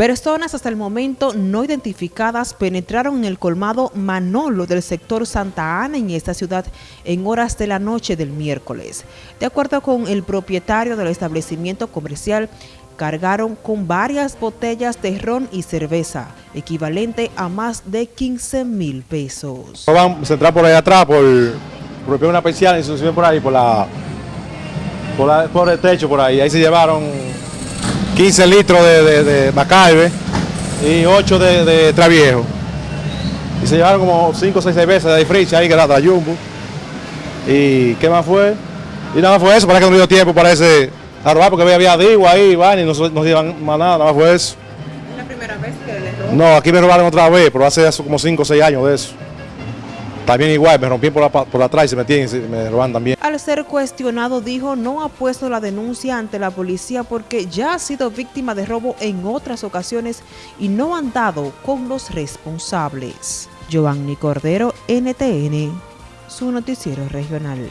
Personas hasta el momento no identificadas penetraron en el colmado Manolo del sector Santa Ana en esta ciudad en horas de la noche del miércoles. De acuerdo con el propietario del establecimiento comercial, cargaron con varias botellas de ron y cerveza, equivalente a más de 15 mil pesos. Vamos a entrar por ahí atrás, por, una se por ahí, por, la, por el techo por ahí. Ahí se llevaron 15 litros de, de, y 8 de, de Traviejo. Y se llevaron como 5 o 6 cervezas de Fritz ahí que era de Jumbo. ¿Y qué más fue? Y nada más fue eso, para que no dio tiempo, parece, a robar porque había digo ahí, van y no, no se llevan más nada, nada más fue eso. ¿Es la primera vez que le roban? No, aquí me robaron otra vez, pero hace como 5 o 6 años de eso. También igual, me rompí por, por atrás y se metían y me roban también. Al ser cuestionado dijo no ha puesto la denuncia ante la policía porque ya ha sido víctima de robo en otras ocasiones y no han dado con los responsables. Giovanni Cordero, NTN, su noticiero regional.